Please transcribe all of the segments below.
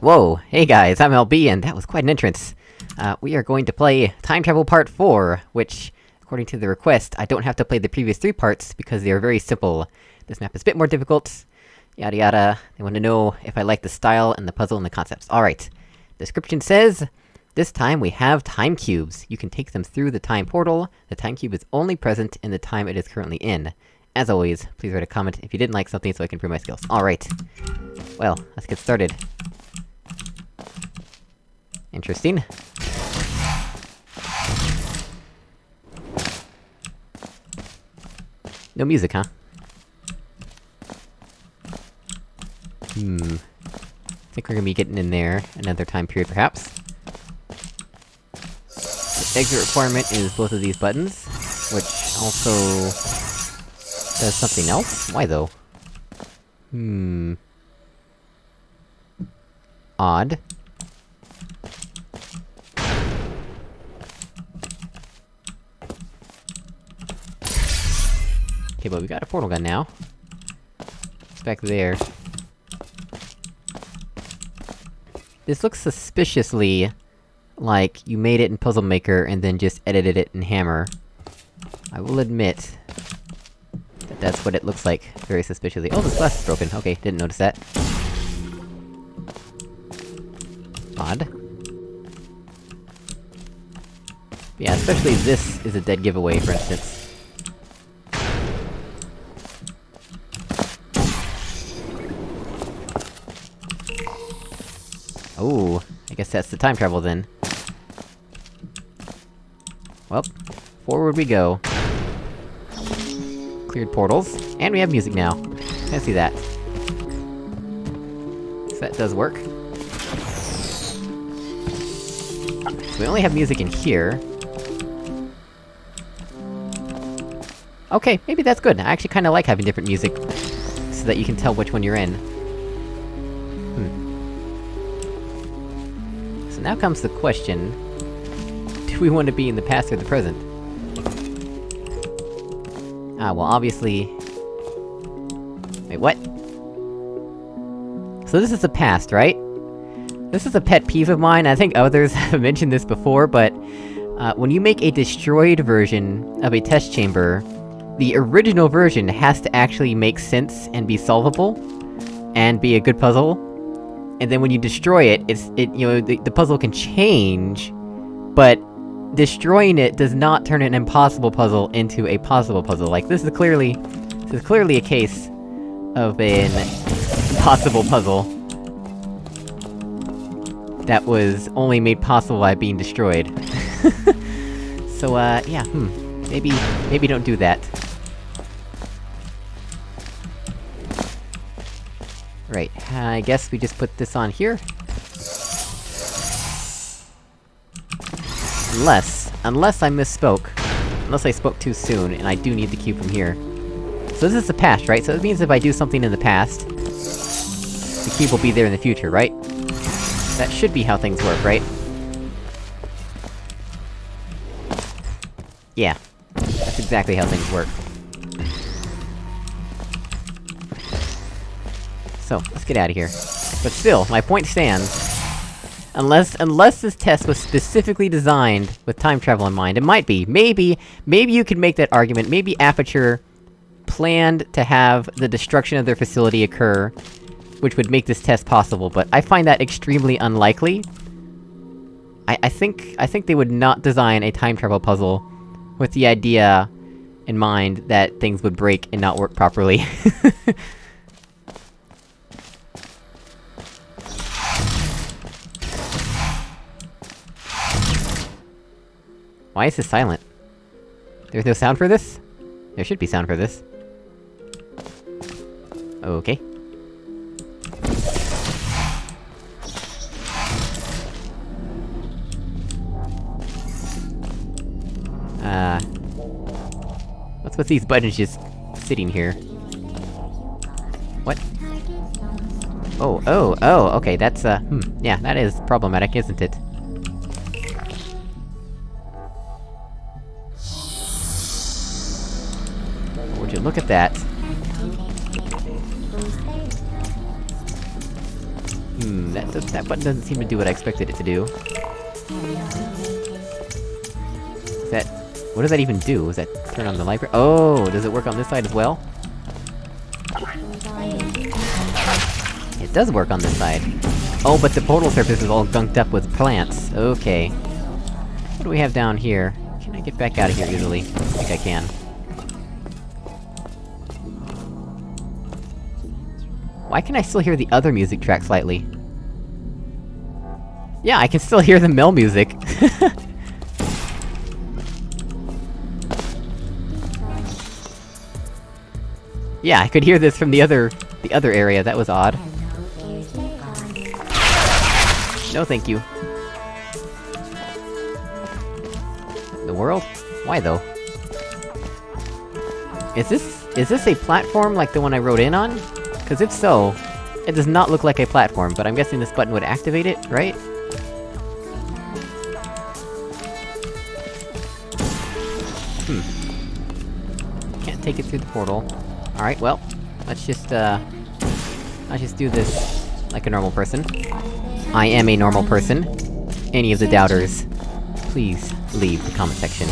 Whoa, hey guys, I'm LB, and that was quite an entrance. Uh, we are going to play Time Travel Part 4, which, according to the request, I don't have to play the previous three parts, because they are very simple. This map is a bit more difficult, yada yada. They want to know if I like the style, and the puzzle, and the concepts. Alright. Description says... This time we have time cubes. You can take them through the time portal. The time cube is only present in the time it is currently in. As always, please write a comment if you didn't like something so I can improve my skills. Alright. Well, let's get started. Interesting. No music, huh? Hmm... I think we're gonna be getting in there another time period, perhaps. The exit requirement is both of these buttons, which also... does something else? Why though? Hmm... Odd. Okay, but we got a portal gun now. It's back there. This looks suspiciously... like you made it in Puzzle Maker and then just edited it in Hammer. I will admit... that that's what it looks like, very suspiciously. Oh, this glass is broken, okay, didn't notice that. Odd. Yeah, especially this is a dead giveaway, for instance. Oh, I guess that's the time travel then. Well, forward we go. Cleared portals, and we have music now. I see that. So that does work. So we only have music in here. Okay, maybe that's good. I actually kinda like having different music, so that you can tell which one you're in. Now comes the question... Do we want to be in the past or the present? Ah, well obviously... Wait, what? So this is the past, right? This is a pet peeve of mine, I think others have mentioned this before, but... Uh, when you make a destroyed version of a test chamber, the original version has to actually make sense and be solvable, and be a good puzzle, and then when you destroy it, it's- it- you know, the, the puzzle can change, but destroying it does not turn an impossible puzzle into a possible puzzle. Like, this is clearly... This is clearly a case of an possible puzzle that was only made possible by being destroyed. so, uh, yeah, hmm. Maybe- maybe don't do that. Right, I guess we just put this on here? Unless... Unless I misspoke. Unless I spoke too soon, and I do need the cube from here. So this is the past, right? So it means if I do something in the past... The cube will be there in the future, right? That should be how things work, right? Yeah. That's exactly how things work. So, let's get out of here. But still, my point stands. Unless- unless this test was specifically designed with time travel in mind, it might be. Maybe- maybe you could make that argument, maybe Aperture planned to have the destruction of their facility occur, which would make this test possible, but I find that extremely unlikely. I- I think- I think they would not design a time travel puzzle with the idea in mind that things would break and not work properly. Why is this silent? There's no sound for this? There should be sound for this. Okay. Uh... What's with these buttons just... sitting here? What? Oh, oh, oh, okay, that's, uh, hmm, yeah, that is problematic, isn't it? Look at that? Hmm. That, does, that button doesn't seem to do what I expected it to do. Is that... What does that even do? Is that turn on the library? Oh, does it work on this side as well? It does work on this side. Oh, but the portal surface is all gunked up with plants. Okay. What do we have down here? Can I get back out of here easily? I think I can. Why can I still hear the other music track slightly? Yeah, I can still hear the mill music! yeah, I could hear this from the other... the other area, that was odd. No thank you. The world? Why though? Is this- is this a platform like the one I rode in on? Cause if so, it does not look like a platform, but I'm guessing this button would activate it, right? Hmm. Can't take it through the portal. Alright, well, let's just, uh... Let's just do this like a normal person. I am a normal person. Any of the doubters, please leave the comment section.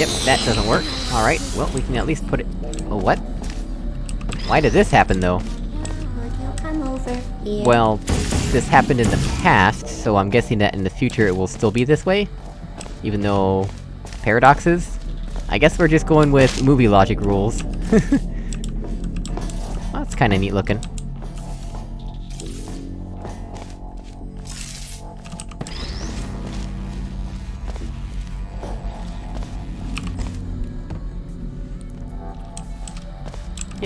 Yep, that doesn't work. Alright, well, we can at least put it- Oh, what? Why did this happen, though? Well, this happened in the past, so I'm guessing that in the future it will still be this way? Even though... paradoxes? I guess we're just going with movie logic rules. well, that's kinda neat looking.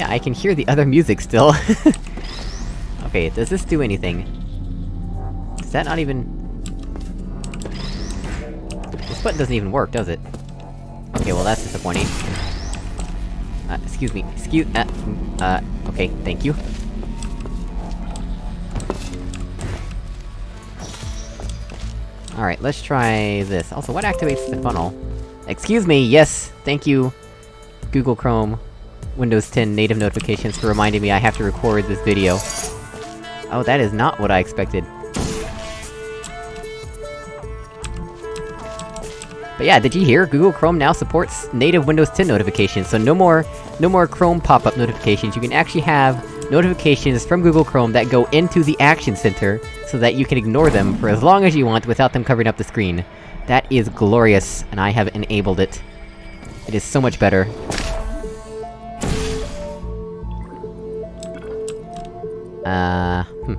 I can hear the other music still. okay, does this do anything? Is that not even... This button doesn't even work, does it? Okay, well that's disappointing. Uh, excuse me, excuse- uh, uh, okay, thank you. Alright, let's try this. Also, what activates the funnel? Excuse me, yes, thank you, Google Chrome, Windows 10 native notifications for reminding me I have to record this video. Oh, that is not what I expected. But yeah, did you hear? Google Chrome now supports native Windows 10 notifications, so no more- no more Chrome pop-up notifications, you can actually have notifications from Google Chrome that go into the Action Center, so that you can ignore them for as long as you want without them covering up the screen. That is glorious, and I have enabled it. It is so much better. Uh, hmm.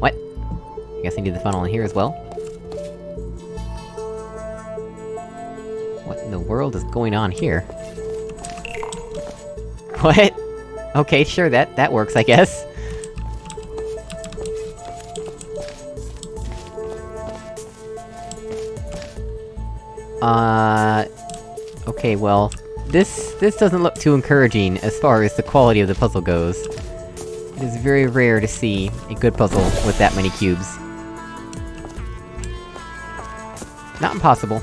What? I guess I need the funnel in here as well? What in the world is going on here? What? Okay, sure, that- that works, I guess. Uh... Okay, well... This- this doesn't look too encouraging as far as the quality of the puzzle goes. It is very rare to see a good puzzle with that many cubes. Not impossible.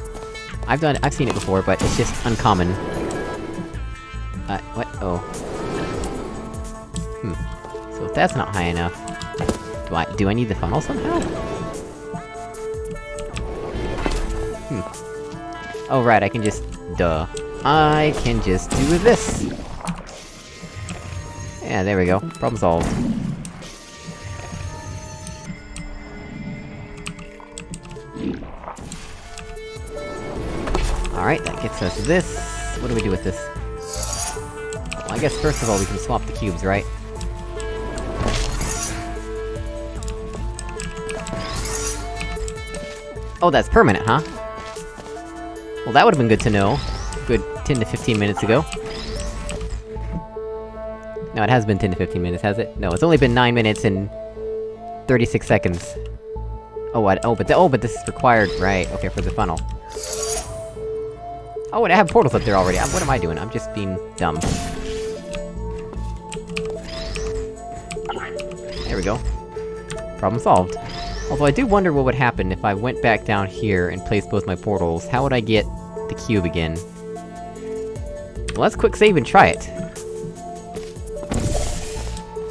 I've done- I've seen it before, but it's just uncommon. Uh, what? Oh. Hmm. So if that's not high enough... Do I- do I need the funnel somehow? Hmm. Oh right, I can just... duh. I can just do this! Yeah, there we go. Problem solved. Alright, that gets us this. What do we do with this? Well, I guess first of all we can swap the cubes, right? Oh, that's permanent, huh? Well, that would've been good to know. Good 10 to 15 minutes ago. No, it has been 10 to 15 minutes, has it? No, it's only been 9 minutes and... 36 seconds. Oh, what? Oh, but oh, but this is required- right, okay, for the funnel. Oh, and I have portals up there already. I'm- what am I doing? I'm just being dumb. There we go. Problem solved. Although I do wonder what would happen if I went back down here and placed both my portals, how would I get the cube again? Let's quick save and try it.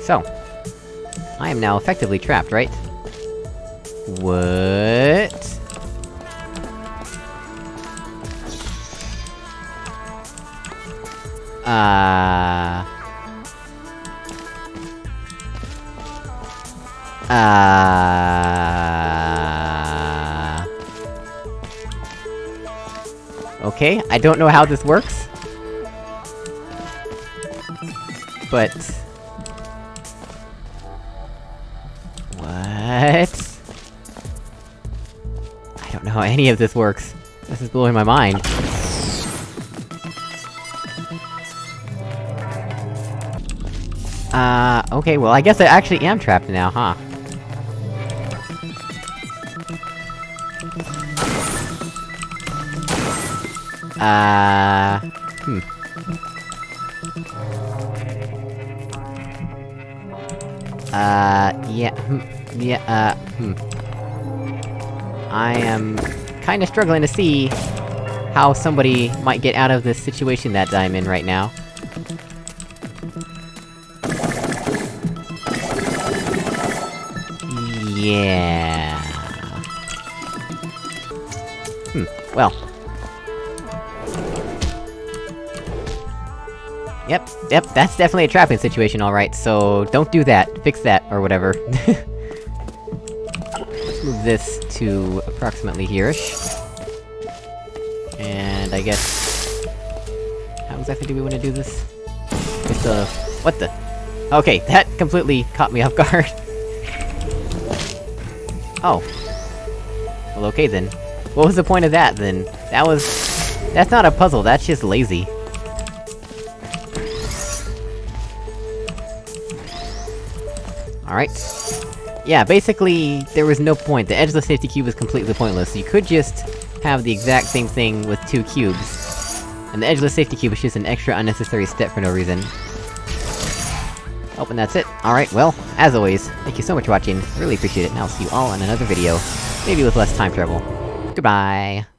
So... I am now effectively trapped, right? What? Uh... Uh... Okay, I don't know how this works. But... What? I don't know how any of this works. This is blowing my mind. Uh, okay, well I guess I actually am trapped now, huh? Uh... Hmm. Uh, yeah, hmm, yeah, uh, hmm. I am... kinda struggling to see... how somebody might get out of this situation that I'm in right now. Yeah... Hmm, well... Yep, yep, that's definitely a trapping situation, alright, so don't do that. Fix that, or whatever. Let's move this to approximately here-ish. And I guess... How exactly do we want to do this? Just, uh... What the? Okay, that completely caught me off guard. oh. Well, okay then. What was the point of that, then? That was... That's not a puzzle, that's just lazy. Alright. Yeah, basically, there was no point. The edgeless safety cube was completely pointless. You could just have the exact same thing with two cubes. And the edgeless safety cube is just an extra unnecessary step for no reason. Oh, and that's it. Alright, well, as always, thank you so much for watching, really appreciate it, and I'll see you all in another video. Maybe with less time travel. Goodbye!